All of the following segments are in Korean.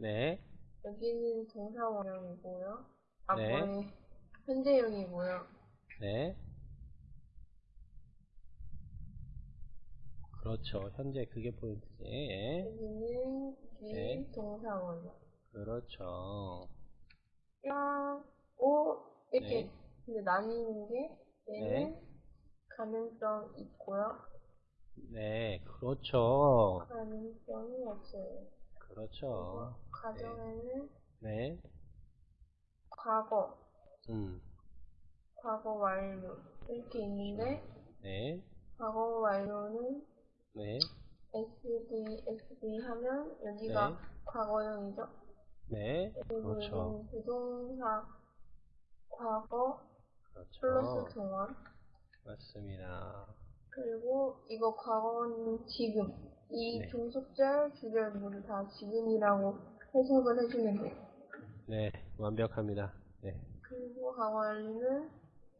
네, 여기는 동사 원형이고요. 아, 네. 현재형이고요. 네. 그렇죠. 현재 그게 포인트지. 예. 여기는 비 네. 동사 원형. 그렇죠. 야, 오, 이렇게 네. 근데 나뉘는 게 얘는 네. 가능성 있고요. 네, 그렇죠. 가능성이 없어요. 그렇죠. 가정에는 네, 과거, 음, 과거 완료 이렇게 있는데 네, 과거 완료는 네, SD, SD 하면 여기가 네. 과거형이죠. 네, 그렇죠. 부동사 과거 플러스 그렇죠. 동안 맞습니다. 그리고 이거 과거는 지금 이 네. 종속절, 주절 모두 다 지금이라고 해석을 해주면 돼요. 네, 완벽합니다. 네, 그리고 완료는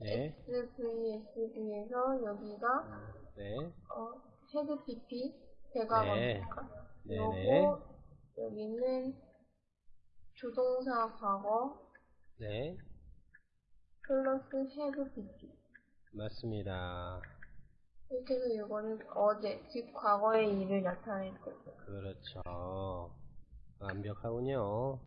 네, SVSV에서 여기가 네, 어, had PP 대과거니까 네, 요거 네, 여기는 조동사 과거 네, 플러스 헤드 PP 맞습니다. 이렇게 해서 이거는 어제 즉 과거의 일을 나타낼 거예요. 그렇죠. 완벽하군요.